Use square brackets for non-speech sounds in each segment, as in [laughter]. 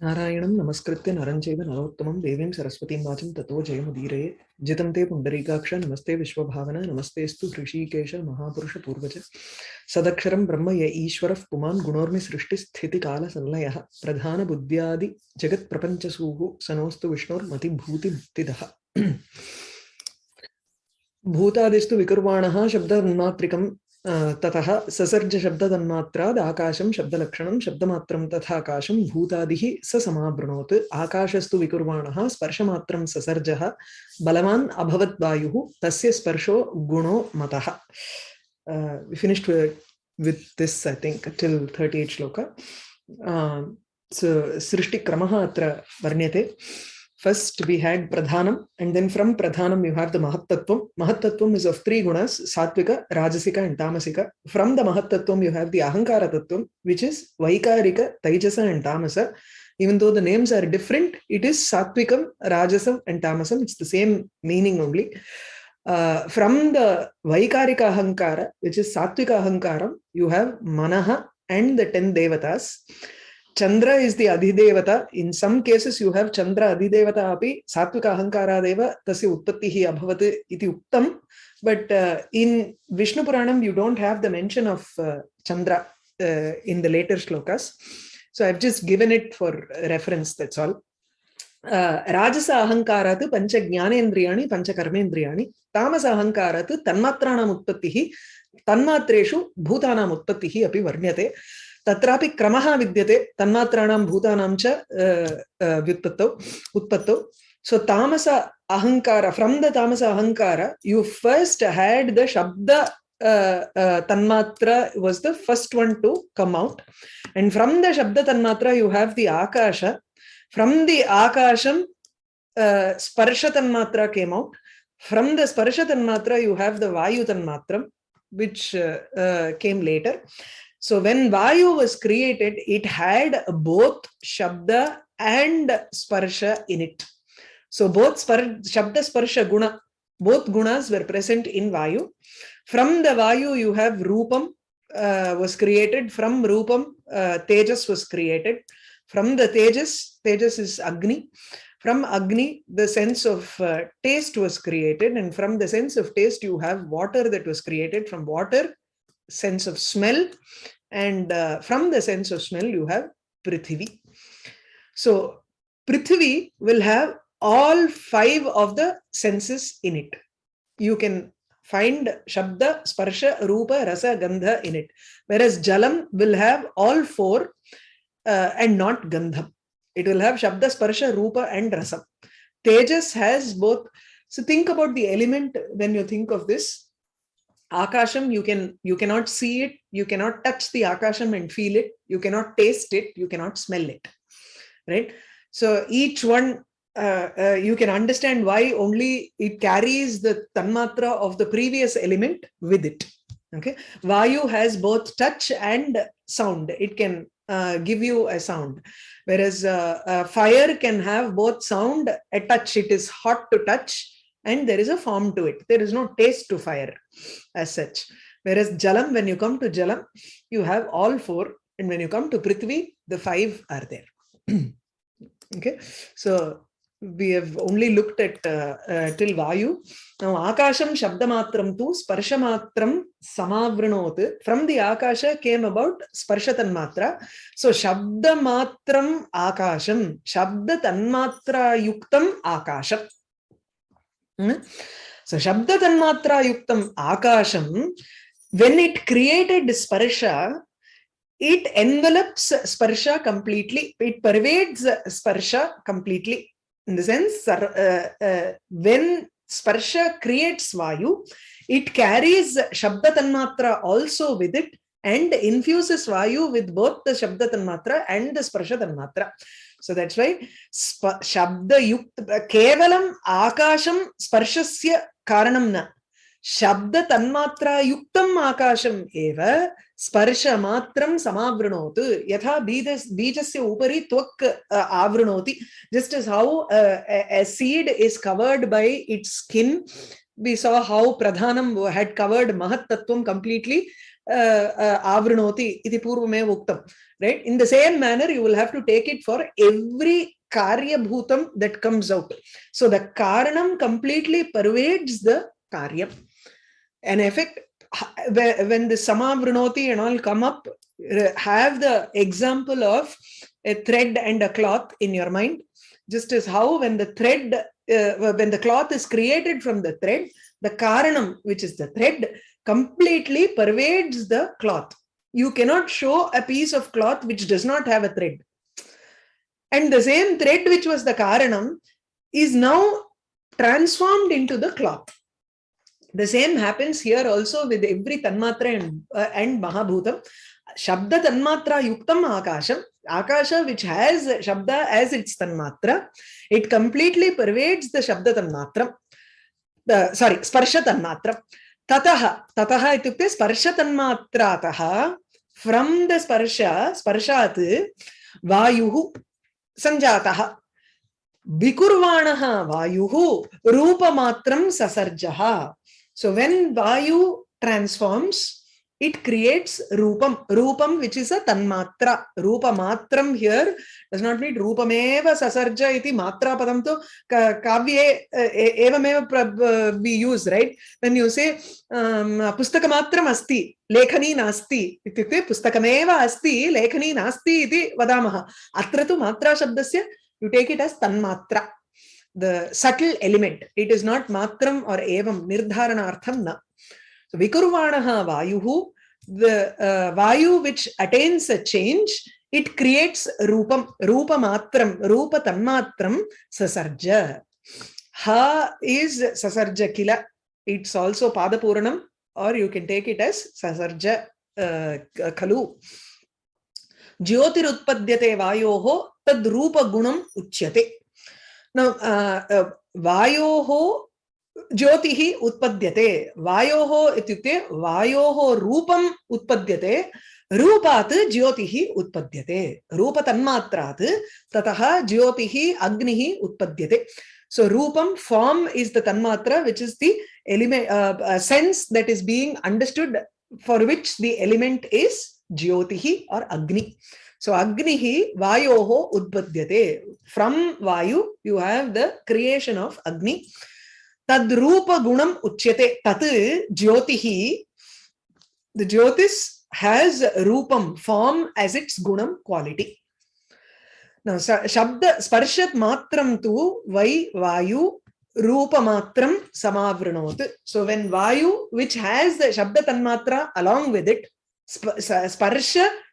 नारायणं नमस्कृत्य नरं नरोत्तम देवी सरस्वती सरस्वतीं वाचं ततो जयमुदीरये जितं ते पुंडरीकाक्ष नमस्ते विश्व विश्वभावना नमस्तेऽस्तु ऋषिकेश महापुरुष पूर्वज सदक्षर ब्रह्म य ईश्वरः पुमान् गुणोर्मि सृष्टिस्थितिकालसंलयः प्रधानबुद्ध्यादिजगत्प्रपञ्चसूः सनोऽस्तु विष्णोर्मतिभूतिमुक्तिदः भूतादिस्तु विकुर्वाणः शब्दन्मात्रिकं ततः ससर्जशब्दतन्मात्राद् आकाशं शब्दलक्षणं शब्दमात्रं तथाकाशं भूतादिः स समावृणोत् आकाशस्तु विकुर्वाणः स्पर्शमात्रं ससर्जः बलवान् अभवत् वायुः तस्य स्पर्शो गुणो मतः finished with this I think till thirty eight shloka सृष्टिक्रमः अत्र वर्ण्यते First we had Pradhanam and then from Pradhanam you have the Mahatattvam. Mahatattvam is of three gunas, Satvika, Rajasika and Tamasika. From the Mahatattvam you have the Ahankara Tattvam which is Vaikarika, Taijasa and Tamasa. Even though the names are different, it is Satvikam, Rajasam and Tamasam. It's the same meaning only. Uh, from the Vaikarika Ahankara which is Satvika Ahankaram you have Manaha and the ten Devatas. Chandra is the adhidevata. In some cases, you have Chandra adhidevata api satvika Ahankara ahankaradev tasya utpattihi Abhavati iti Uttam. But uh, in Vishnu Puranam, you don't have the mention of uh, Chandra uh, in the later shlokas. So I've just given it for reference, that's all. Rajasa राजस अहङ्कारात् पञ्च ज्ञानेन्द्रियाणि पञ्चकर्मेन्द्रियाणि तामस अहङ्कारात् तन्मात्राणाम् उत्पत्तिः तन्मात्रेषु भूतानाम् api Varnyate. Uh, तत्रापि क्रमः विद्यते तन्मात्राणां भूतानां च व्युत्पत्तौ उत्पत्तौ सो तामस अहंकार फ्रॉम द तामस अहंकार you first had the shabda tanmatra was the first one to come out and from the shabda tanmatra you have the akasha from the akasham sparsha tanmatra came out from the स्पर्श तन्मात्रा you have the वायु तन्मात्रम विच uh, uh, So when Vayu was created, it had both Shabda and Sparsha in it. So both spar Shabda, Sparsha, Guna, both Gunas were present in Vayu. From the Vayu, you have Rupam uh, was created. From Rupam, uh, Tejas was created. From the Tejas, Tejas is Agni. From Agni, the sense of uh, taste was created. And from the sense of taste, you have water that was created. From water, sense of smell and uh, from the sense of smell you have prithvi so prithvi will have all five of the senses in it you can find shabda sparsha rupa rasa gandha in it whereas jalam will have all four uh, and not gandha it will have shabda sparsha rupa and rasa tejas has both so think about the element when you think of this Akasham, you can you cannot see it, you cannot touch the Akasham and feel it, you cannot taste it, you cannot smell it, right? So each one, uh, uh, you can understand why only it carries the tanmatra of the previous element with it. Okay, Vayu has both touch and sound. It can uh, give you a sound whereas uh, uh fire can have both sound a touch it is hot to touch and there is a form to it. There is no taste to fire as such. Whereas Jalam, when you come to Jalam, you have all four. And when you come to Prithvi, the five are there. [clears throat] okay, so we have only looked at uh, uh, till Vayu. Now, Akasham Shabdamatram tu Sparshamatram Samavrinoth. From the Akasha came about Sparshatanmatra. So, Shabdamatram Akasham, Shabdatanmatra Yuktam Akasham. So Shabda Tanmatra Yuktam Akasham, when it created Sparsha, it envelops Sparsha completely, it pervades Sparsha completely. In the sense, uh, uh, when Sparsha creates Vayu, it carries Shabda Tanmatra also with it and infuses Vayu with both the Shabda Tanmatra and the Sparsha Tanmatra. so that's why shabda yukta kevalam akasham sparshasya karanam na शब्द तन्मात्रा युक्तम आकाशम एव स्पर्श मात्रम समावृणोत यथा बीज बीजस्य उपरि त्वक् आवृणोति just as how a seed is covered by its skin we saw how Pradhanam had covered Mahat Tattvam completely avrinoti iti purvame uktam. Right? In the same manner, you will have to take it for every Karya Bhutam that comes out. So the karanam completely pervades the karyam. An effect, when the samavrunoti and all come up, have the example of a thread and a cloth in your mind just as how when the thread, uh, when the cloth is created from the thread, the karanam, which is the thread, completely pervades the cloth. You cannot show a piece of cloth which does not have a thread. And the same thread which was the karanam is now transformed into the cloth. The same happens here also with every Tanmatra and, uh, and Mahabhutam. Shabda Tanmatra Yuktam Akasham Akasha, which has Shabda as its Tanmatra, it completely pervades the Shabda Tanmatra, the, sorry, Sparsha Tanmatra. Tataha, Tataha itukte Sparsha Tanmatra taha from the Sparsha, Sparshat, Vayuhu, Sanjataha. Vikurvanaha Vayuhu, Rupa Matram Sasarjaha. So when Vayu transforms, it creates rupam. Rupam, which is a tanmatra. Rupa matram here does not mean rupameva sasarja iti matra padam to kavye evameva we use, right? When you say um, pustaka matram asti, lekhani लेखनी नास्ति इत्युक्ते पुस्तकमेव अस्ति लेखनी नास्ति इति वदामः अत्र तु मात्राशब्दस्य यु take it as tanmatra the subtle element it is not matram or एवं निर्धारणार्थं na So Vikurvanaha Vayuhu, the uh, Vayu which attains a change, it creates Rupam, Rupamatram, Rupa Tanmatram, Sasarja. Ha is Sasarja Kila. It's also Padapuranam or you can take it as Sasarja uh, Kalu. Jyotirutpadyate Vayoho, Tadrupa Gunam Uchyate. Now, uh, uh, Vayoho ज्योति उत्पद्यते वायो इत्युक्ते वायो रूपम उत्पद्यते रूपात् ज्योति उत्पद्यते रूप तन्मात्रात् ततः ज्योति अग्नि उत्पद्य so rupam form is the tanmatra which is the element sense that is being understood for which the element is jyoti or agni so अग्नि वायो उत्पद्यते from vayu you have the creation of agni तद्रूप गुणम उच्यते तत् ज्योति the jyotis has rupam form as its gunam quality शब्द स्पर्श मात्रम वै वायु रूप मात्रम समावृणोत सो व्हेन वायु विच has the shabda tanmatra along with it sparsha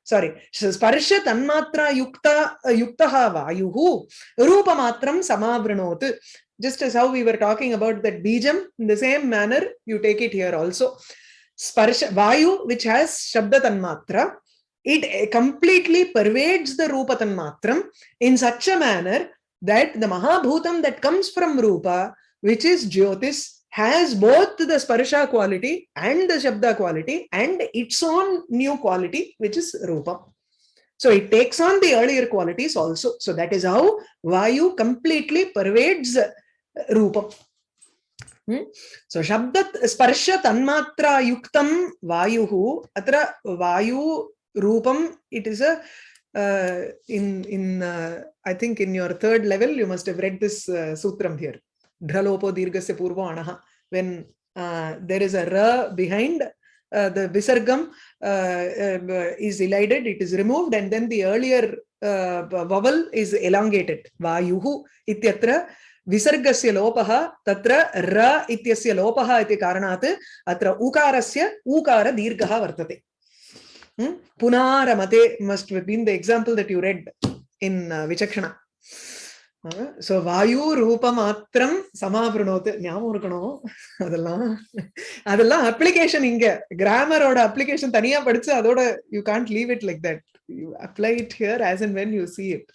sorry sparsha tanmatra युक्त वायु वायुः रूपमात्रं समावृणोत् just as how we were talking about that bijam, in the same manner, you take it here also. Sparsha, Vayu, which has Shabda Tanmatra, it eh, completely pervades the Rupa Tanmatram in such a manner that the Mahabhutam that comes from Rupa, which is Jyotis, has both the Sparsha quality and the Shabda quality and its own new quality, which is Rupa. So it takes on the earlier qualities also. So that is how Vayu completely pervades रूपम् सो शब्द स्पर्श तन्मात्रायुक्तं वायु अत्र वायु रूपम it is a in in I think in your third level you must have read this sutram here ढ्रलोपो दीर्घस्य पूर्व अण when there is a r behind Uh, the visargam uh, uh, is elided, it is removed, and then the earlier uh, vowel is elongated. Vayuhu ityatra विसर्गस्य लोपः तत्र र इत्यस्य लोपः इति कारणात् अत्र उकारस्य ऊकारदीर्घः वर्तते पुनारमते must been the example that you read in विचक्षण so வாயு ரூப மாத்திரம் சமாபிரணோத்து ஞாபகம் இருக்கணும் அதெல்லாம் அதெல்லாம் அப்ளிகேஷன் இங்க கிராமரோட அப்ளிகேஷன் தனியா படிச்சு அதோட you can't leave it like that you apply it here as and when you see it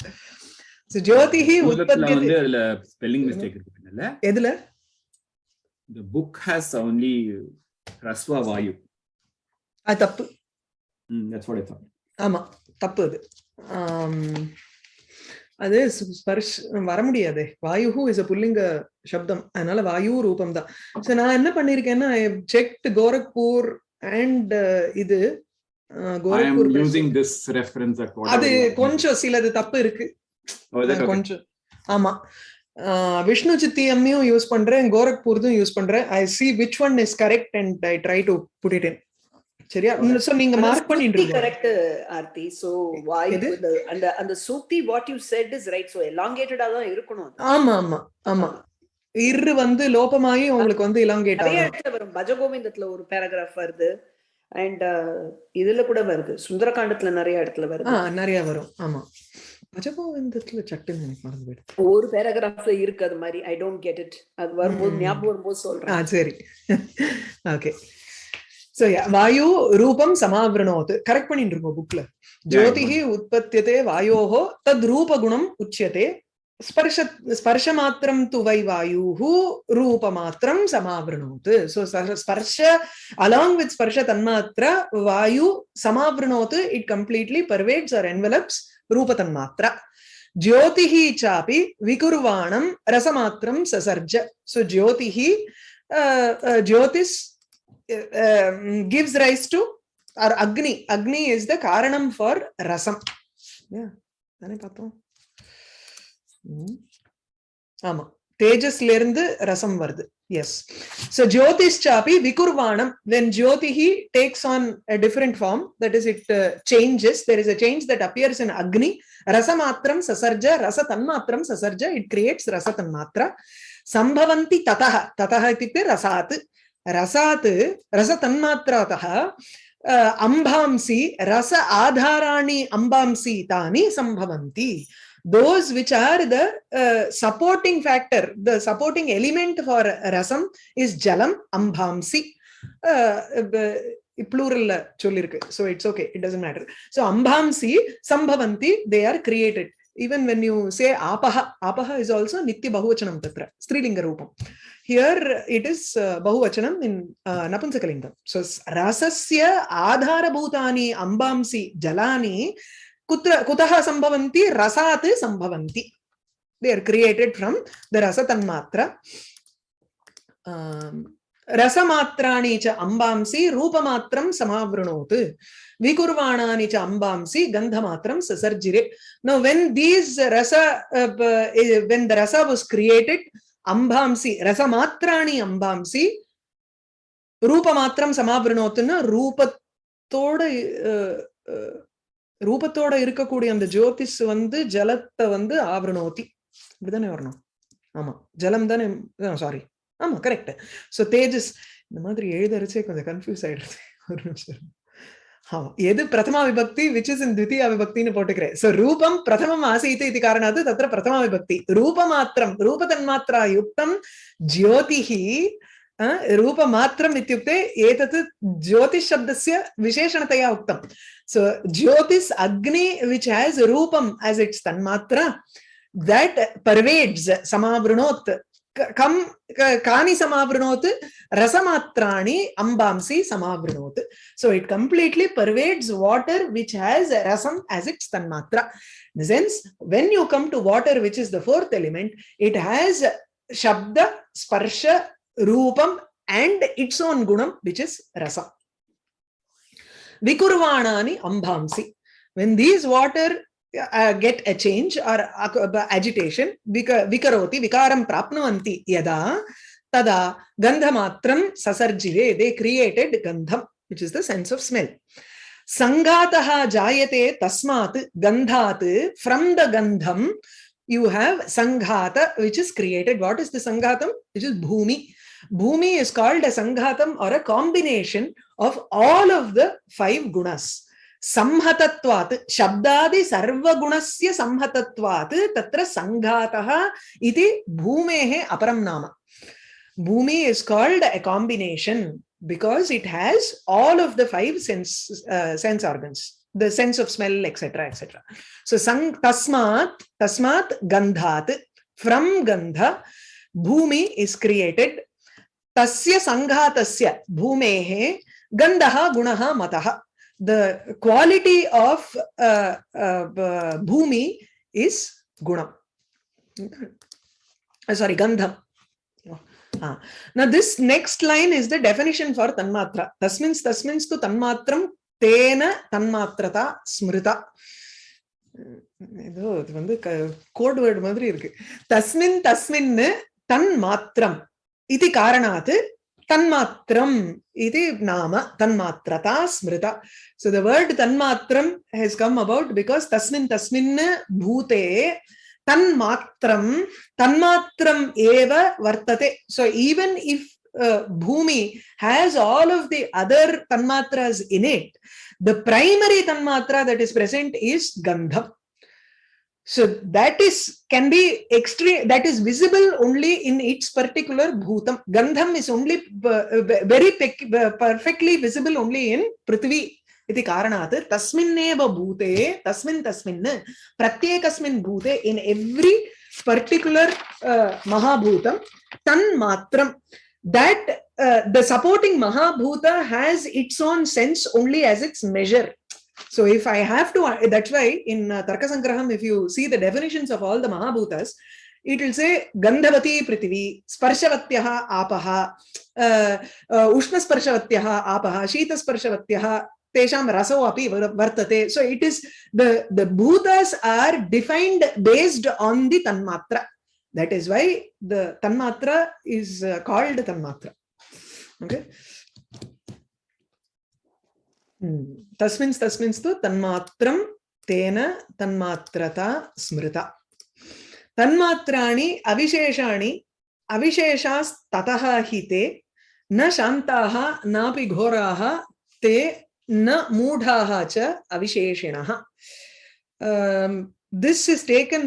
ஜோதிஹி உற்பத்தி வந்து அதுல ஸ்பெல்லிங் மிஸ்டேக் இருக்குல்ல எதுல the book has only rasva vayu அது தப்பு ம் தட்ஸ் வாட் ஐ தாட் ஆமா தப்பு அது அது ஸ்பர்ஷ் வர முடியாது வாயுஹு இஸ் அ புல்லிங்க சப்தம் அதனால வாயு ரூபம் தான் ஸோ நான் என்ன பண்ணிருக்கேன்னா ஐ செக்ட் கோரக்பூர் அண்ட் இது கோரக்பூர் திஸ் அது கொஞ்சம் சிலது தப்பு இருக்கு ஆமா விஷ்ணு சித்தி எம்மையும் யூஸ் பண்றேன் கோரக்பூர்தும் யூஸ் பண்றேன் I see which one is correct and I try to put it in சரியா சோ நீங்க மார்க் பண்ணிட்டு இருக்கீங்க கரெக்ட் ஆர்த்தி சோ வாய் அந்த அந்த சூக்தி what you said is right so எலாங்கேட்டடா தான் இருக்கணும் ஆமா ஆமா ஆமா இரு வந்து லோபமாயி உங்களுக்கு வந்து இலாங்கேட் நிறைய இடத்துல வரும் பஜகோவிந்தத்துல ஒரு பேராகிராஃப் வருது அண்ட் இதுல கூட வருது சுந்தரகாண்டத்துல நிறைய இடத்துல வருது நிறைய வரும் ஆமா அஜபாவிந்தத்துல ஒரு இருக்கு அது மாதிரி ஐ டோன்ட் கெட் இட் அது வரும்போது ஞாபகம் வரும்போது சொல்றேன் சரி ஓகே சோ வாயு ரூபம் சமாவிரணோத் கரெக்ட் பண்ணிட்டு இருக்கோம் புக்ல ஜோதிஹி உற்பத்தியதே வாயோஹோ தத் ரூபகுணம் உச்சியதே ஸ்பர்ஷ ஸ்பர்ஷ மாத்திரம் துவை வாயு ரூப மாத்திரம் ஸ்பர்ஷ along with sparsha tanmatra vayu it completely pervades or envelops rupatanmatra ஜோதிஹி சாப்பி விகுர்வாணம் ரசமாத்திரம் சசர்ஜ சோ ஜோதிஹி ஜோதிஷ் gives rise to or Agni Agni is the காரணம் ஃபார் ரசம் பார்த்தோம் ஆமா தேஜஸ்ல இருந்து ரசம் வருது Yes. So Jyotish Chapi Vikurvanam, when Jyotihi takes on a different form, that is, it uh, changes. There is a change that appears in Agni. Rasamatram Sasarja, Rasatanmatram Sasarja, it creates Rasatanmatra. Sambhavanti Tataha, Tataha itikte Rasat. Rasat, Rasatanmatratah, uh, Ambhamsi, Rasa Adharani Ambhamsi Tani Sambhavanti. those which are the uh, supporting factor, the supporting element for rasam is jalam ambhamsi. Uh, plural so it's okay it doesn't matter so ambhamsi sambhavanti they are created even when you say apaha apaha is also nitya bahuvachanam tatra strilinga rupam. here it is uh, bahuvachanam in uh, napunsakalingam so rasasya adhara bhutani ambamsi jalani uh, कुत्र कुतः संभवन्ति रसात् संभवन्ति they are created from the rasa tanmatra um, रसमात्राणि च अम्बांसि रूपमात्रं समावृणोत् विकुर्वाणानि च अम्बांसि गन्धमात्रं ससर्जिरे now when these rasa uh, uh, when the rasa was created अम्बांसि रसमात्राणि अम्बांसि रूपमात्रं समावृणोत् न रूपतोड uh, uh, ரூபத்தோட இருக்கக்கூடிய அந்த ஜோதிஸ் வந்து ஜலத்தை வந்து ஆவரணோத்தி இப்படிதானே வரணும் ஆமா ஜலம் தானே சாரி ஆமா கரெக்ட் சோ தேஜஸ் இந்த மாதிரி எழுதரிச்சே கொஞ்சம் கன்ஃபியூஸ் ஆயிடுது ஒரு நிமிஷம் ஆமா எது பிரதமா விபக்தி விச் இஸ் இன் தித்தியா விபக்தின்னு போட்டுக்கிறேன் சோ ரூபம் பிரதமம் ஆசீத்து இது காரணாது தத்திர பிரதமா விபக்தி ரூபமாத்திரம் மாத்திரா யுக்தம் ஜோதிஹி रूपमात्रम् इत्युक्ते एतत् ज्योतिशब्दस्य विशेषणतया उक्तं so jyotis agni which has rupam as its tanmatra that pervades समावृणोत् कं कानि समावृणोत् रसमात्राणि अम्बांसि समावृणोत् so it completely pervades water which has rasam as its tanmatra in sense when you come to water which is the fourth element it has shabda sparsha Rupam and its own gunam, which is rasa. Vikurvanani ambhamsi. When these water uh, get a change or uh, agitation, vikaroti, vikaram prapnuanti yada, tada gandhamatram sasarjive. They created gandham, which is the sense of smell. Sangataha jayate tasmat gandhat. From the gandham, you have sanghata, which is created. What is the sanghatam? Which is bhumi. Bhumi is called a Sanghatam or a combination of all of the five gunas. Samhatatvat, Shabdadi Sarva Gunasya Samhatatvat, Tatra Sanghataha iti Bhumehe Aparamnama. Bhumi is called a combination because it has all of the five sense uh, sense organs, the sense of smell, etc. etc. So sang tasmat, tasmat gandhat, from gandha, bhumi is created तस्य सङ्घातस्य भूमेः गन्धः गुणः मतः the quality of bhumi is gunam sorry gandham ah. now this next line is the definition for tanmatra. Tasmins tasmins tu tanmatram tena tanmatrata smrita. ஏதோ இது வந்து code word மாதிரி இருக்கு tasmin தஸ்மின்னு தன் इति कारणात् तन्मात्रम इति नाम तन्मात्रता स्मृता so the word tanmatram has come about because तस्मिन् तस्मिन् भूते तन्मात्रम तन्मात्रम एव वर्तते so even if Uh, Bhumi has all of the other tanmatras in it. The primary tanmatra that is present is So that is can be extreme. That is visible only in its particular bhutam. Gandham is only uh, very perfectly visible only in prithvi. इति कारणात् तस्मिन्नेव tasmin तस्मिन् तस्मिन् प्रत्येकस्मिन् भूते in every particular tan matram that uh, the supporting Mahabhuta has its own sense only as its measure. So if I have to, uh, that's why in uh, Sangraham, if you see the definitions of all the Mahabhutas, it will say Gandhavati Prithvi, Sparshavatyaha Apaha, uh, uh, Ushna Apaha, Shita Sparshavatyaha, Tesham Rasau Api Vartate. So it is the, the Bhutas are defined based on the Tanmatra. That is why the Tanmatra is uh, called Tanmatra. Okay. तस्मिन् तस्मिन् तन्मात्रं तेन तन्मात्रता स्मृता तन्मात्राणि अविशेषाणि अविशेषास्ततः हि ते न शान्ताः नापि घोराः ते न मूढाः च अविशेषिणः this is taken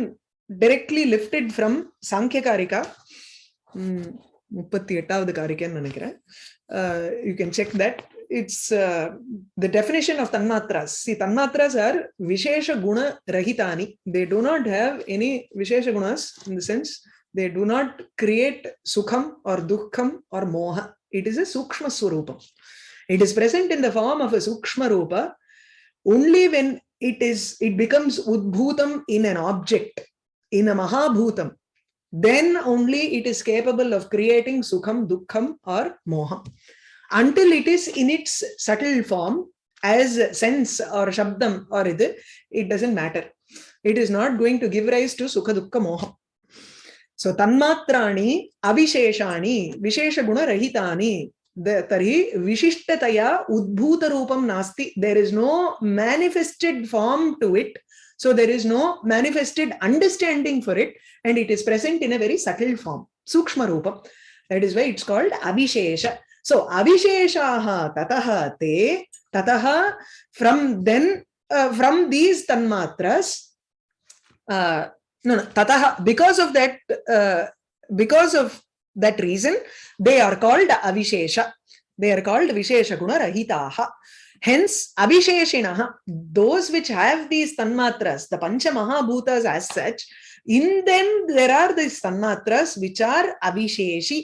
directly lifted from Sankhyakarika it's uh, the definition of tanmatras. See, tanmatras are vishesha guna rahitani. They do not have any vishesha gunas in the sense they do not create sukham or dukham or moha. It is a sukshma surupam. It is present in the form of a sukshma rupa only when it is it becomes udbhutam in an object in a mahabhutam then only it is capable of creating sukham, dukham, or moha until it is in its subtle form as sense or shabdam or idu, it doesn't matter. It is not going to give rise to sukha dukkha moha. So tanmatrani, avisheshani, vishesha guna rahitani, tarhi vishishtataya udbhuta rupam nasti. There is no manifested form to it. So there is no manifested understanding for it and it is present in a very subtle form, sukshma rupam. That is why it's called avishesha. So avisheshaha tataha te tataha from then uh, from these tanmatras uh, no no tataha because of that uh, because of that reason they are called avishesha they are called vishesha guna rahitaha hence avisheshinaha those which have these tanmatras the pancha mahabhutas as such in them there are these tanmatras which are avisheshi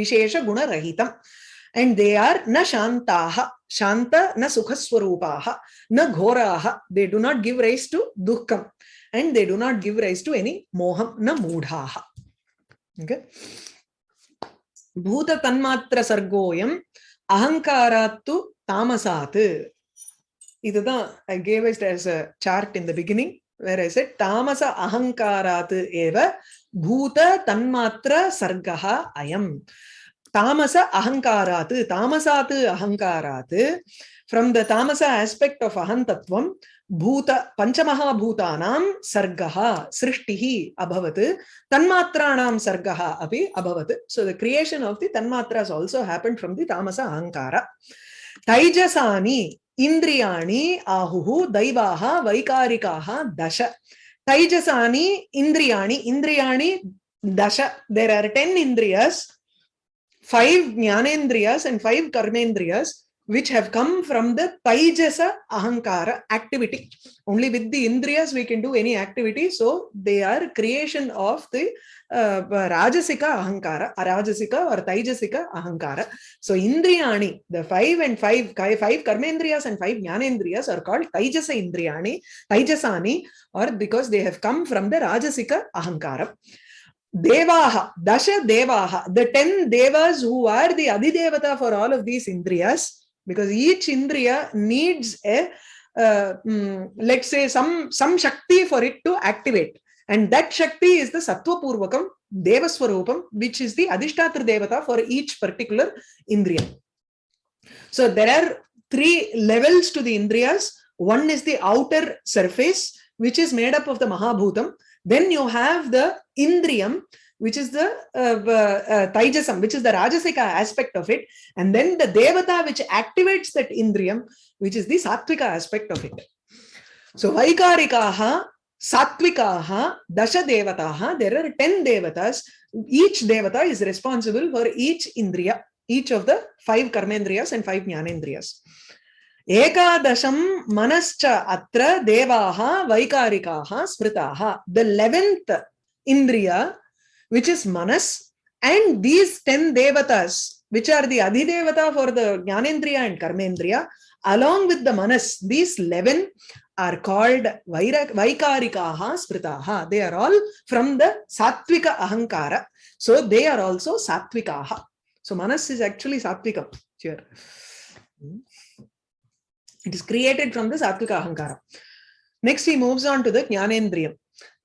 vishesha guna rahitam uh, and they are na shantaha, shanta na sukhaswarupaha, na ghoraha. They do not give rise to dukkham and they do not give rise to any moham na mudhaha. Okay. Bhuta tanmatra sargoyam ahankarattu tamasathu. இதுதான் i gave as as a chart in the beginning where i said tamasa ahankarat ஏவ பூத தன்மாத்திர சர்க்கா அயம் தாமச அகங்காராத்து தாமசாத்து அகங்காராத்து from the தாமச aspect of ahantatvam பூத பஞ்சமகாபூதானாம் சர்க்கா சிருஷ்டிஹி அபவத் தன்மாத்திராணாம் சர்க்கா அப்படி அபவத் so the creation of the tanmatras also happen from the tamasa ahankara தைஜசானி இந்திரியாணி ஆகு தைவாக வைகாரிக்காக தச தைஜசானி இந்திரியாணி இந்திரியாணி தச there are ten indriyas five jnanendriyas and five karmendriyas which have come from the taijasa ahankara activity. Only with the indriyas we can do any activity. So they are creation of the uh, rajasika ahankara, arajasika or taijasika ahankara. So indriyani, the five and five, five karmendriyas and five jnanendriyas are called taijasa indriyani, taijasani or because they have come from the rajasika ahankara. Devaha, Dasha Devaha, the 10 Devas who are the Adidevata for all of these Indriyas, because each Indriya needs a, uh, mm, let's say, some, some Shakti for it to activate. And that Shakti is the Sattva Purvakam, Devaswarupam, which is the Adhishtatra Devata for each particular Indriya. So there are three levels to the Indriyas. One is the outer surface, which is made up of the Mahabhutam. Then you have the Indriyam, which is the uh, uh, uh, Taijasam, which is the Rajasika aspect of it. And then the Devata, which activates that Indriyam, which is the Sattvika aspect of it. So Vaikarikaha, Sattvikaha, Dasha Devataha, there are 10 Devatas. Each Devata is responsible for each Indriya, each of the five Karmendriyas and five Jnanendriyas. एकादशं मनश्च अत्र देवाः वैकारिकाः स्मृताः the eleventh indriya which is manas and these 10 devatas which are the adhidevata for the jnanendriya and karmendriya along with the manas these 11 are called vaikarikaha spritaha they are all from the sattvika ahankara so they are also sattvikaha so manas is actually sattvika here It is created from the sattvic ahankara. Next, he moves on to the jnanendriyam.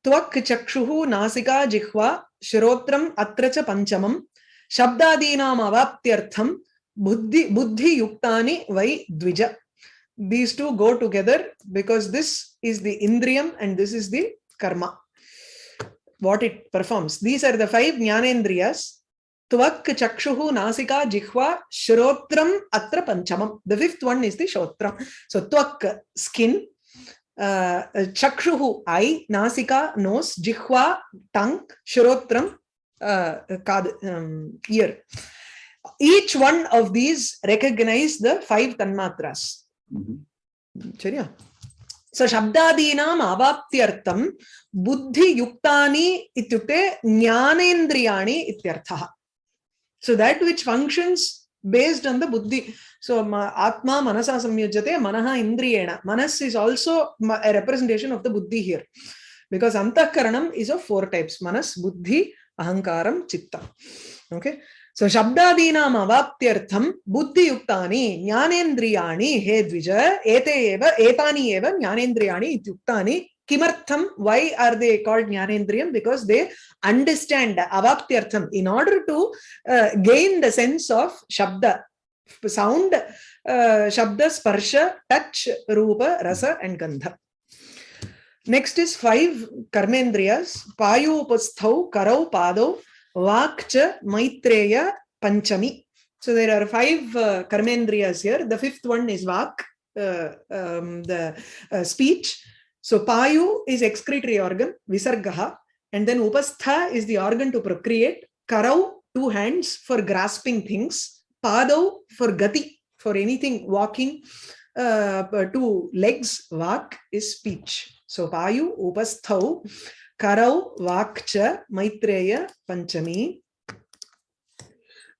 Tvak chakshuhu nasika jihva shirotram atracha panchamam shabdadinam avaptyartham buddhi, buddhi yuktani vai dvija. These two go together because this is the indriyam and this is the karma, what it performs. These are the five jnanendriyas Tvak, Chakshuhu, Nasika, Jihva, Shrotram, Atra Panchamam. The fifth one is the Shrotram. So Tvak, skin, uh, Chakshuhu, eye, Nasika, nose, Jihva, tongue, Shrotram, uh, um, ear. Each one of these recognize the five Tanmatras. சரியா स शब्दादीनाम् अवाप्त्यर्थं बुद्धियुक्तानि इत्युक्ते ज्ञानेन्द्रियाणि इत्यर्थः So that which functions based on the buddhi. So atma manasa samyujyate manaha indriyena. Manas is also a representation of the buddhi here. Because antakaranam is of four types. Manas, buddhi, ahankaram, chitta. Okay. So shabdadinam avaptyartham buddhiyuktani jnanendriyani he dvija ete eva etani eva jnanendriyani ityuktani Kimartham, why are they called Jnanendriyam? Because they understand Avaptyartham. In order to uh, gain the sense of Shabda, sound, uh, Shabda, Sparsha, touch, Rupa, Rasa and Gandha. Next is five Karmendriyas, Payopasthau, Karau, Padau, Vakcha, Maitreya, Panchami. So there are five uh, Karmendriyas here. The fifth one is Vak, uh, um, the uh, speech. So payu is excretory organ, visargaha, and then upastha is the organ to procreate, karau, two hands for grasping things, padau for gati, for anything walking, uh, two legs, vak is speech. So payu, upasthau, karau, vakcha, maitreya, panchami.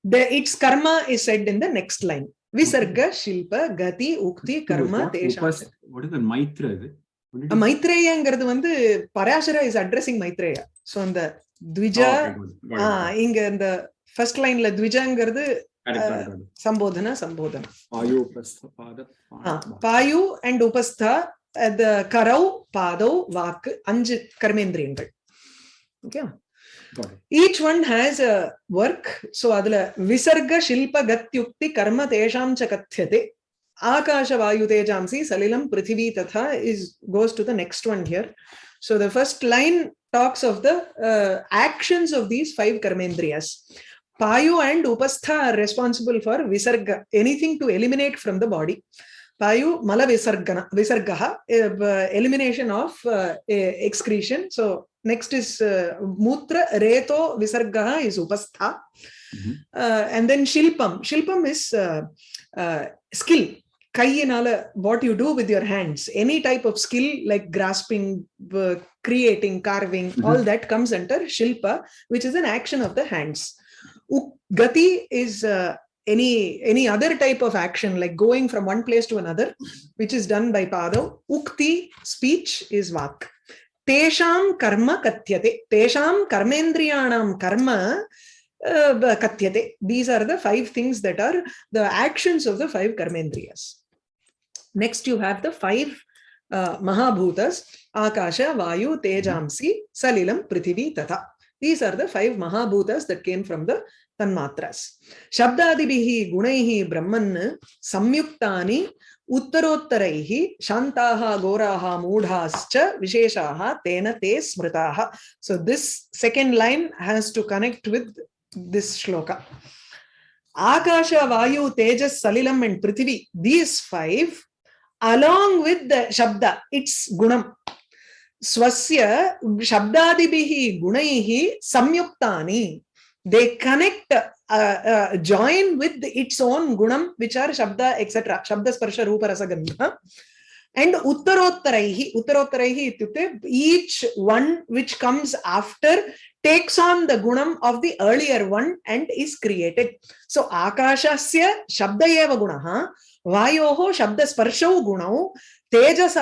The, its karma is said in the next line. Visarga, shilpa, gati, ukti, karma, tesha. What is the maitra? Is it? மைத்ரேயங்கிறது வந்து Parashara is addressing Maitreya so அந்த த்விஜா oh, இங்க இந்த first லைன்ல த்விஜாங்கிறது சம்போதன சம்போதன பாயு and உபஸ்தா கரௌ பாதௌ வாக்கு அஞ்சு கர்மேந்திரியங்கள் okay each one has a work so அதுல விசர்க ஷில்ப கத்யுக்தி கர்ம தேஷாம் ச கத்தியதே Akasha Akashavayutejamsi salilam prithivi tatha is goes to the next one here. So the first line talks of the uh, actions of these five karmendriyas. Payu and Upastha are responsible for visarga, anything to eliminate from the body. Payu mala visargana, visargaha, uh, elimination of uh, excretion. So next is uh, mutra reto visargaha is upastha. Mm -hmm. uh, and then shilpam. Shilpam is uh, uh, skill கையினால what you do with your hands any type of skill like grasping creating carving all that comes under shilpa which is an action of the hands gati is any any other type of action like going from one place to another which is done by pada ukti speech is vak tesham karma katyate tesham karmendriyanam karma uh, katyate these are the five things that are the actions of the five karmendriyas next you have the five uh, akasha vayu tejamsi salilam prithivi tatha these are the five mahabhutas that came from the tanmatras shabdadibihi gunaihi brahman samyuktani uttarottaraihi shantaha goraha mudhascha visheshaha tena te smritaha so this second line has to connect with this shloka akasha vayu tejas salilam and prithivi these five along with the shabda, its gunam. Swasya shabdadibihi gunaihi samyuktani. They connect, uh, uh, join with its own gunam, which are shabda, etc. Shabda, sparsha, rupa, rasa, gandha. And uttarotaraihi, uttarotaraihi itute each one which comes after takes on the gunam of the earlier one and is created. So akashasya shabda eva gunaha. वायो शब्द स्पर्श गुण तेजस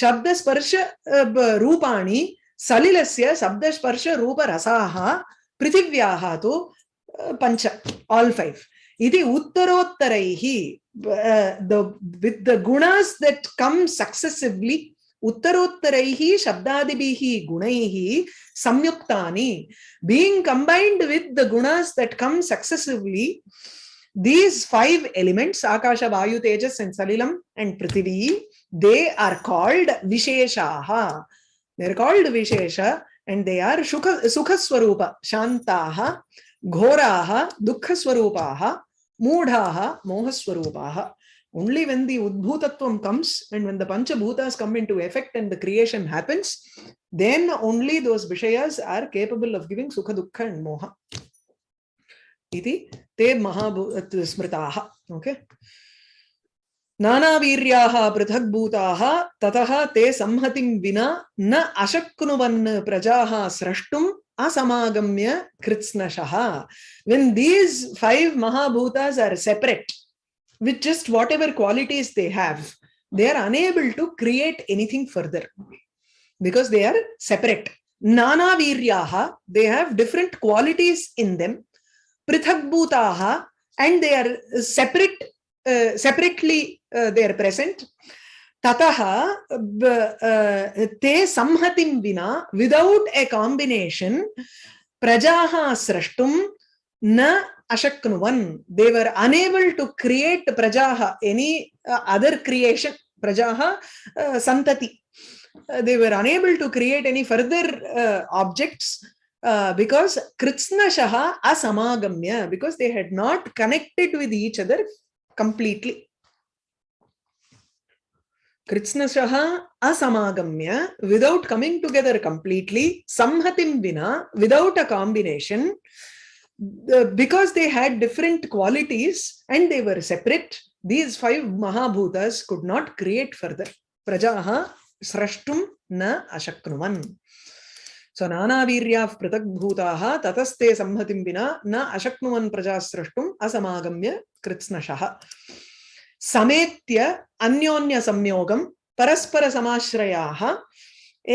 शब्द स्पर्श रूपाणि सलिलस्य शब्दस्पर्शरूपरसाः पृथिव्याः तु पञ्च आल् फैव् इति उत्तरोत्तरैः with the gunas that come successively उत्तरोत्तरैः शब्दादि गुण संयुक्ता being combined with the gunas that come successively These five elements, Akasha, Vayu, Tejas, and Salilam, and Prithivi, they are called Visheshaha. They're called Vishesha, and they are Sukha, Shantaha, Ghoraha, Dukha Moodhaha, Moha Only when the Udbhutatvam comes and when the Panchabhutas come into effect and the creation happens, then only those Vishayas are capable of giving Sukha, Dukha, and Moha. इति ते महाभूत okay ते संहतिं विना न अशक्नुवन् प्रजाः स्रष्टुम् असमागम्य कृत्स्नशः in these prithakbhutaha and they are separate uh, separately uh, they are present tatah uh, te samhatim vina without a combination prajaha srashtum na ashaknuvan they were unable to create prajaha any uh, other creation prajaha uh, santati uh, they were unable to create any further uh, objects Uh, because Krishna Shaha asamagamya, because they had not connected with each other completely. Krishna Shaha asamagamya, without coming together completely, samhatim vina, without a combination, because they had different qualities and they were separate, these five Mahabhutas could not create further. Prajaha srashtum na ashaknuman. So नानावीर्याः पृथग्भूताः ततस्ते संहतिं विना न अशक्नुवन् प्रजाः स्रष्टुम् असमागम्य कृत्स्नशः समेत्य अन्योन्यसंयोगं परस्परसमाश्रयाः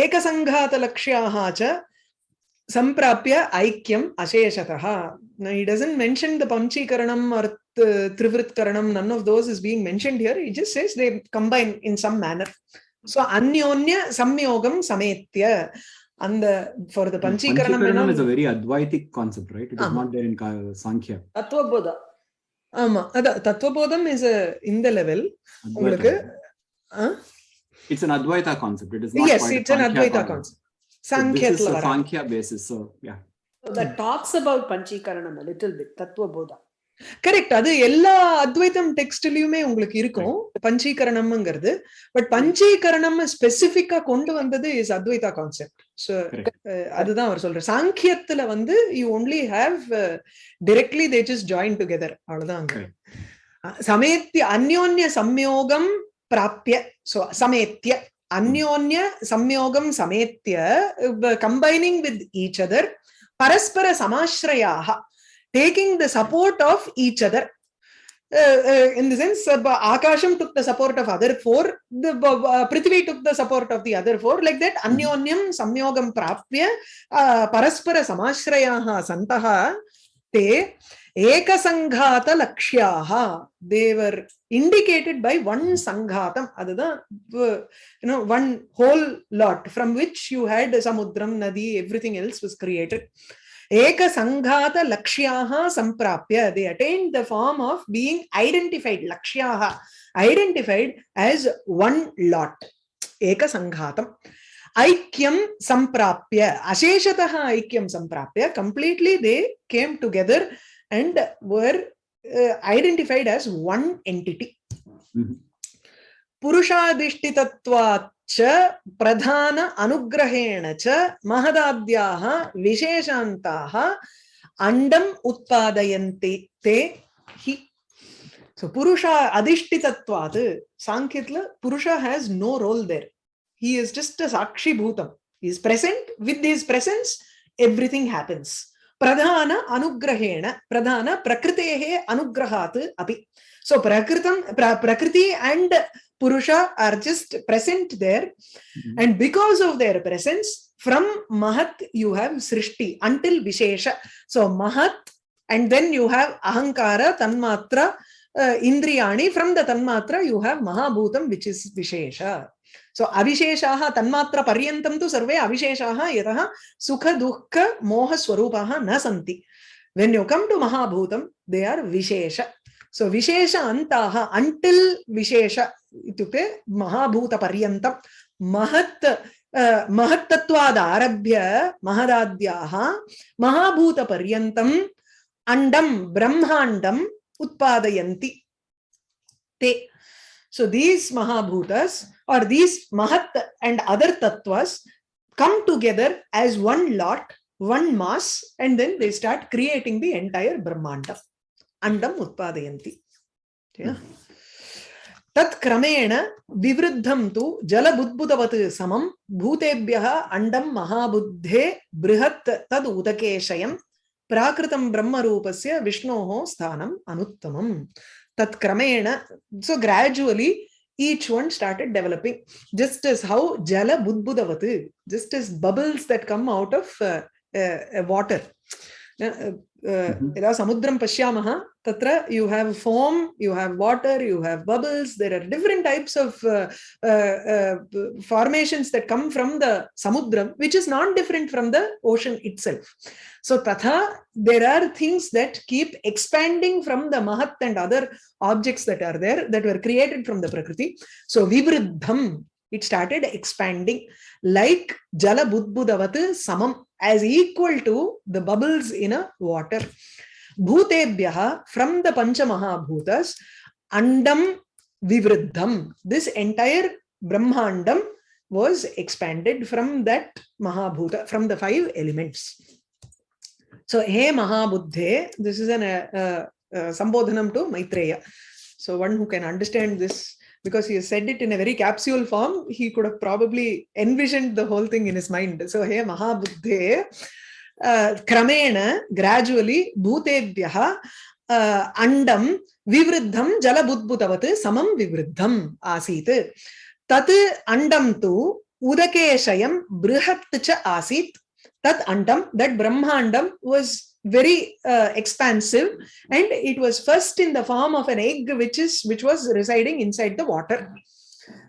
एकसङ्घातलक्ष्याः च सम्प्राप्य ऐक्यम् अशेषतः he doesn't the panchikaranam or त्रिवृत्करणम् none of those is being mentioned here it just they combine in some manner so अन्योन्य संयोगं समेत्य and for the panchikaranam panchikaranam is a very advaitic concept right it is not there in sankhya tattva bodha ama adha tattva bodham is a in the level it's an advaita concept it is yes it's an advaita concept sankhya this is a sankhya basis so yeah so that talks about panchikaranam a little bit tattva bodha correct அது எல்லா அத்வைதம் டெக்ஸ்ட்லயுமே உங்களுக்கு இருக்கும் பஞ்சீகரணம்ங்கிறது but பஞ்சீகரணம் ஸ்பெசிபிக்கா கொண்டு வந்தது is Advaita concept so அதுதான் அவர் சொல்ற சாங்கியத்துல வந்து you only have directly they just join together அவ்வளவுதான் அங்க சமேத்திய அந்யோன்ய சம்யோகம் பிராப்திய சோ சமேத்திய அந்யோன்ய சம்யோகம் சமேத்திய கம்பைனிங் வித் ஈச் அதர் பரஸ்பர சமாஸ்ரயாக taking the support of each other uh, uh, in the sense uh, Akasham took the support of other four, the uh, uh, Prithvi took the support of the other four, like that Anyonyam Samyogam Prapya paraspara uh, Paraspara Samashrayaha Santaha Te Eka Sanghata Lakshyaha. They were indicated by one Sanghatam, Adada, uh, you know, one whole lot from which you had Samudram, Nadi, everything else was created. एकसङ्घात लक्ष्याः सम्प्राप्य they attain the form of being identified लक्ष्याः identified as one lot एकसङ्घातम् ऐक्यं सम्प्राप्य अशेषतः ऐक्यं सम्प्राप्य completely they came together and were identified as one entity पुरुषाधिष्ठितत्वात् च प्रधान अनुग्रहेण च महदाद्याः विशेषान्ताः अण्डम् उत्पादयन्ति ते हि so purusha adhishtitatvat sankhitla purusha has no role there he is just a sakshi bhutam he is present with his presence everything happens प्रधान अनुग्रहेण प्रधान प्रकृतेः अनुग्रहात् अपि सो प्रकृतं प्र, प्रकृति and Purusha are just present there. Mm -hmm. And because of their presence, from Mahat, you have Srishti until Vishesha. So Mahat, and then you have Ahankara, Tanmatra, uh, Indriyani. From the Tanmatra, you have Mahabhutam, which is Vishesha. So Avisheshaha, Tanmatra Paryantam tu Survey Avisheshaha, Yataha, Sukha, Dukha, Moha, Swarupaha, Nasanti. When you come to Mahabhutam, they are Vishesha. So विशेष अन्ताः until vishesha इत्युक्ते महाभूतपर्यन्तं महत् महत्तत्वादारभ्य महदाद्याः महाभूतपर्यन्तम् अण्डं ब्रह्माण्डम् उत्पादयन्ति ते so these mahabhutas or these mahat and other tattvas come together as one lot one mass and then they start creating the entire brahmanda अण्डम् उत्पादयन्ति हम्म। तत् क्रमेण विवृद्धं तु जलबुद्बुदवत् समं भूतेभ्यः अण्डं महाबुद्धे बृहत् तद् उदकेशयं प्राकृतं ब्रह्मरूपस्य विष्णोः स्थानम् अनुत्तमं तत् सो ग्राजुअली each one started developing just as how jala budbudavatu just as bubbles that come out of uh, uh, water Mm-hmm. यदा समुद्रं पश्यामः तत्र you have foam you have water you have bubbles there are different types of formations that come from the समुद्रं which is not different from the ocean itself so तथा there are things that keep expanding from the महत् and other objects that are there that were created from the प्रकृति so विवृद्धं it started expanding like जल बुद्बुदवत as equal to the bubbles in a water. Bhutebhyaha, from the Panchamahabhutas, Andam Vivriddham. This entire Brahmandam was expanded from that Mahabhuta, from the five elements. So, He Mahabuddhe, this is an uh, uh, uh, Sambodhanam to Maitreya. So, one who can understand this because he has said it in a very capsule form, he could have probably envisioned the whole thing in his mind. So, hey, Mahabuddhe, uh, Kramena, gradually, Bhutebhyaha, uh, Andam, Vivriddham, Jalabudbhutavat, Samam Vivriddham, Asit. Tat Andam tu, Udakeshayam, Brihat Asit. Tat Andam, that Andam was very uh, expansive and it was first in the form of an egg which is which was residing inside the water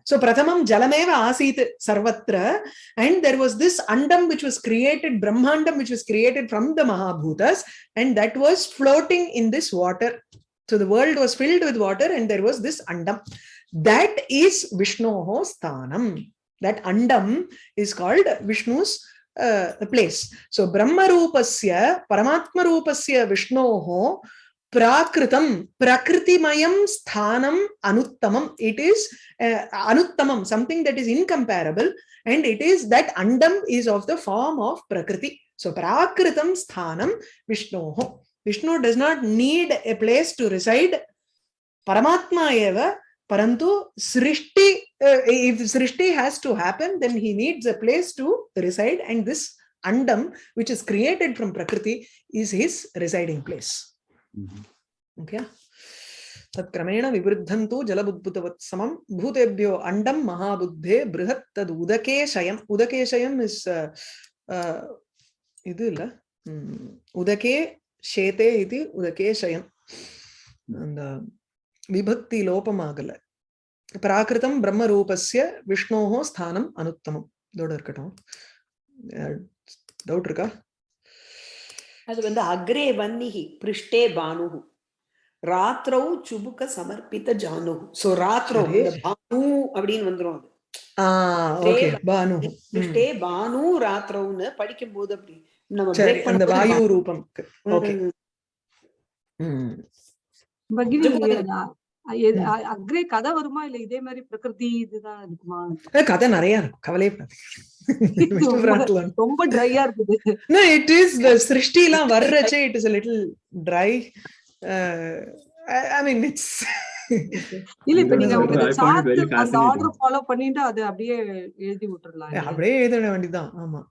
so prathamam jalameva asit sarvatra and there was this andam which was created brahmandam which was created from the mahabhutas and that was floating in this water so the world was filled with water and there was this andam that is vishnoho sthanam that andam is called vishnu's uh, the place. So Brahmarupasya, Paramatmarupasya Vishnoho, prakritam, prakritimayam sthanam anuttamam. It is uh, anuttamam, something that is incomparable. And it is that andam is of the form of prakriti. So prakritam sthanam Vishnoho. Vishnu does not need a place to reside. Paramatma eva परंतु सृष्टि if srishti has to happen then he needs a place to reside and this andam which is created from prakriti is his residing place mm -hmm. okay तत्क्रमेण विवृद्धं तु जलबुद्भुतवत्समं भूतेभ्यो अण्डं महाबुद्धे बृहत् तद् उदकेशयम् उदकेशयम् is इति इल उदके शेते इति उदकेशयम् விபக்தி லோபமாகல பிராகிருதம் பிரம்ம ரூபஸ்ய விஷ்ணோகோ ஸ்தானம் அனுத்தமம் இதோட இருக்கட்டும் டவுட் இருக்கா அது வந்து அக்ரே வன்னிஹி பிருஷ்டே பானுகு ராத்திரோ சுபுக சமர்ப்பித்த ஜானுகு சோ ராத்திரோ பானு அப்படின்னு வந்துரும் அது பானு பிருஷ்டே பானு ராத்திரவுன்னு படிக்கும் போது அப்படி நம்ம அந்த வாயு ரூபம் ஓகே அக்ரே கதை வருமா இல்ல இதே மாதிரி பிரகிருதி இதுதான் இருக்குமா கதை நிறைய ரொம்ப இருக்குது சிருஷ்டி எல்லாம் வர்றச்சே it is little dry I mean இல்ல இப்ப நீங்க ஃபாலோ பண்ணிட்டு அப்படியே எழுதி விட்டுலாம் அப்படியே எழுத வேண்டியதுதான் ஆமா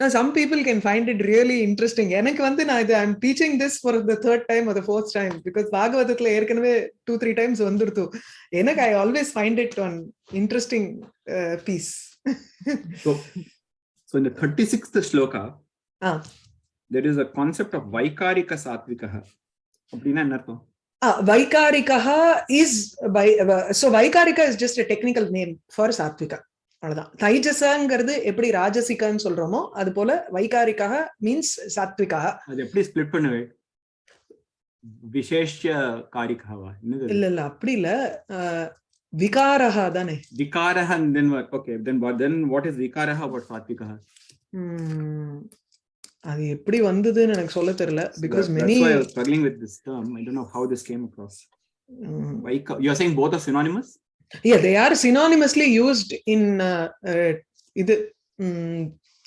now some people can find it really interesting i'm teaching this for the third time or the fourth time because bhagavatam erkanave two three times vandirthu enak i always find it an interesting uh, piece so so in the 36th shloka there is a concept of vaikarika satvikaha appadina enna artham uh, vaikarika is by uh, so vaikarika is just a technical name for satvika அவ்வளவுதான் தைஜசங்கிறது எப்படி ராஜசிகான்னு சொல்றோமோ அது போல வைகாரிக்காக means சாத்விக்காக அது எப்படி split பண்ணுவே விசேஷ காரிக்காவா இல்ல இல்ல அப்படி இல்ல விகாரஹா தானே விகாரஹா then okay then then what is vikaraha what sattvika அது எப்படி வந்ததுன்னு எனக்கு சொல்ல தெரியல because many struggling with this term I don't know how this came across வைகா you are saying both are synonymous yeah they are synonymously used in uh, uh, இது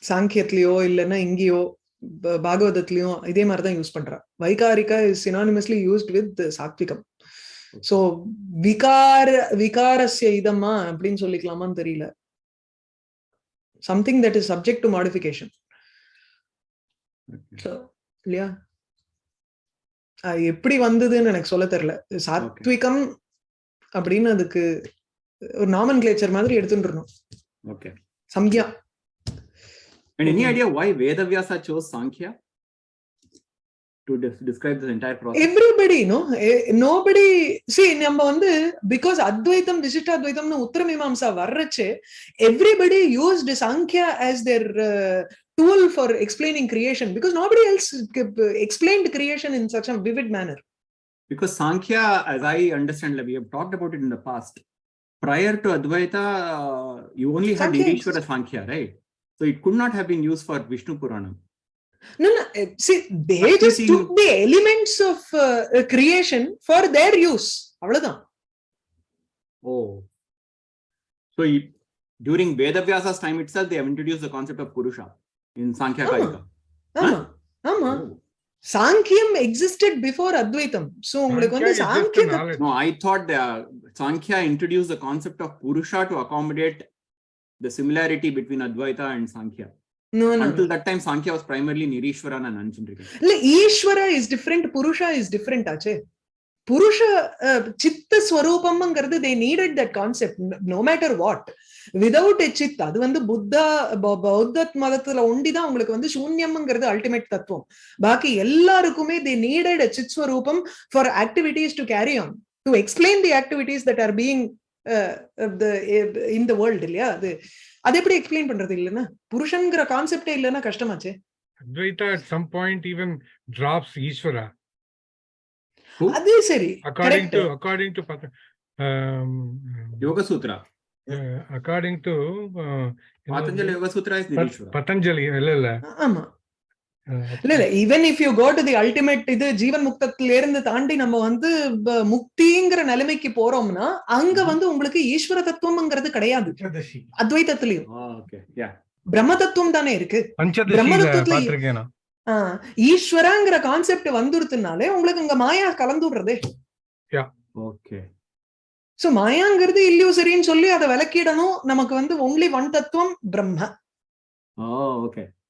சாங்கியத்திலயோ இல்லைன்னா இங்கேயோ பாகவதத்திலயும் இதே மாதிரிதான் யூஸ் பண்றா vaikarika is synonymously used with sattvikam so விகார விகாரஸ்ய இதமா அப்படின்னு சொல்லிக்கலாமான்னு தெரியல something that is subject to modification இல்லையா எப்படி வந்ததுன்னு எனக்கு சொல்ல தெரியல சாத்விகம் அப்படின்னு அதுக்கு ஒரு நாமன் கிளேச்சர் மாதிரி எடுத்துட்டு okay Sankhya any idea why Vedavyasa chose Sankhya everybody Because Sankhya, as I understand, we have talked about it in the past. Prior to Advaita, uh, you only had Nirishwara Sankhya, right? So it could not have been used for Vishnu Purana. No, no. Eh, see, they but just took the elements of uh, uh creation for their use. Oh. So you, during Vedavyasa's time itself, they have introduced the concept of Purusha in Sankhya Kaika. Amma. Amma. Huh? Oh. Sankhya existed before Advaitam. So, Sankhya I thought the, uh, Sankhya introduced the concept of Purusha to accommodate the similarity between Advaita and Sankhya. No, no. Until that time, Sankhya was primarily Nirishvara and Anjindrika. Ishvara is different, Purusha is different, Ache. புருஷ சித்த ஸ்வரூபம்ங்கிறது they needed that concept no matter what without a chit அது வந்து புத்தா பௌத்த மதத்துல ஒண்டிதான் உங்களுக்கு வந்து சூன்யம்ங்கிறது ultimate தத்துவம் பாக்கி எல்லாருக்குமே தே needed a chit svarupam for activities to carry on to explain the activities that are in the world இல்லையா அது அது எப்படி எக்ஸ்பிளைன் பண்றது இல்லைன்னா புருஷன்ங்கிற கான்செப்டே இல்லைன்னா கஷ்டமாச்சு அது சரி அக்கார்டிங் டு அகார்டிங் டு யோக சூத்ரா அக்கார்டிங் டு பதஞ்சலி யோக சூத்ரா பதஞ்சலி இல்ல இல்ல ஆமா uh, இல்ல இல்ல even if you go to the ultimate இது ஜீவன் முக்தத்துல இருந்து தாண்டி நம்ம வந்து முக்திங்கிற நிலைமைக்கு போறோம்னா அங்க வந்து உங்களுக்கு ஈஸ்வர தத்துவம்ங்கிறது கிடையாது அத்வைதத்திலயும் பிரம்ம தத்துவம் தானே இருக்கு பிரம்ம தத்துவத்துல ஈஸ்வரங்கிற கான்செப்ட் வந்துருதுனாலே உங்களுக்கு இங்க மாயா கலந்துடுறதே ஓகே சோ மாயாங்கிறது இல்லியூசரின்னு சொல்லி அதை விளக்கிடணும் நமக்கு வந்து ஒன்லி ஒன் தத்துவம் பிரம்ம okay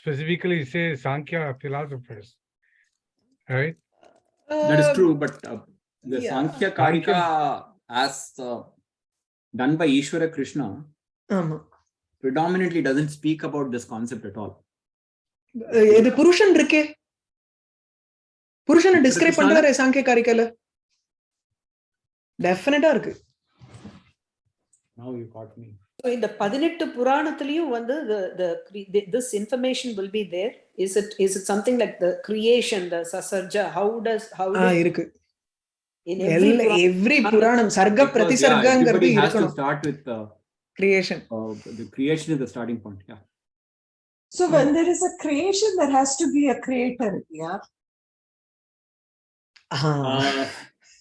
specifically say Sankhya philosophers, right? Um, that is true, but uh, the yeah. Sankhya Karika Sankhya. as uh, done by Ishwara Krishna um, predominantly doesn't speak about this concept at all. இது Purushan இருக்கே Purushan describe பண்றாரு Sankhya காரிக்கல டெஃபினட்டா இருக்கு Now you caught me. So in the பதினெட்டு புராணத்திலையும் வந்து this information will be there. Is it is it something like the creation, the sasarja? How does how does ah, இருக்கு every புராணம் சர்க்க பிரதிசர்க்கங்கிறது இருக்கணும் start with creation uh, the creation is the starting point yeah so yeah. when there is a creation there has to be a creator yeah uh,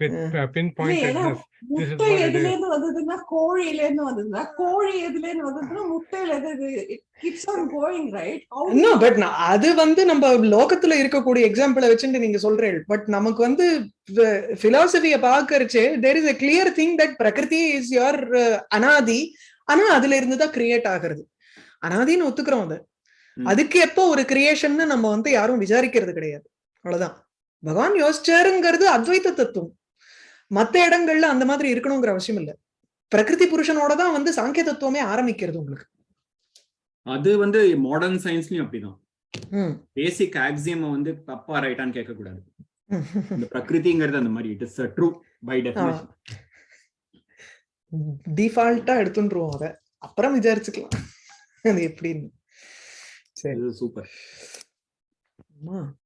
முட்டை வந்ததுன்னா கோழியில இருந்து வந்ததுன்னா கோழி வந்ததுன்னா முட்டையில அது வந்து நம்ம லோகத்துல இருக்கக்கூடிய எக்ஸாம்பிளை வச்சுட்டு நீங்க பட் நமக்கு வந்து there is clear thing that prakriti is anadi ஆனா அதுல கிரியேட் ஆகுறது அனாதின்னு ஒத்துக்கிறோம் அதுக்கு எப்போ ஒரு கிரியேஷன் நம்ம வந்து யாரும் விசாரிக்கிறது கிடையாது அவ்வளவுதான் பகவான் யோசிச்சாருங்கிறது அத்வைத தத்துவம் மற்ற இடங்கள்ல அந்த மாதிரி இருக்கணுங்கிற அவசியம் இல்ல பிரகிருதி புருஷனோட தான் வந்து சாங்கிய தத்துவமே ஆரம்பிக்கிறது உங்களுக்கு அது வந்து மாடர்ன் சயின்ஸ்லயும் அப்படிதான் பேசிக் ஆக்சியம் வந்து தப்பா ரைட்டான்னு கேட்க கூடாது [laughs] இந்த பிரகிருதிங்கிறது அந்த மாதிரி it is true by definition டிஃபால்ட்டா எடுத்துட்டுருவோம் அத அப்புறம் விசாரிச்சுக்கலாம் அது எப்படின்னு சரி சூப்பர்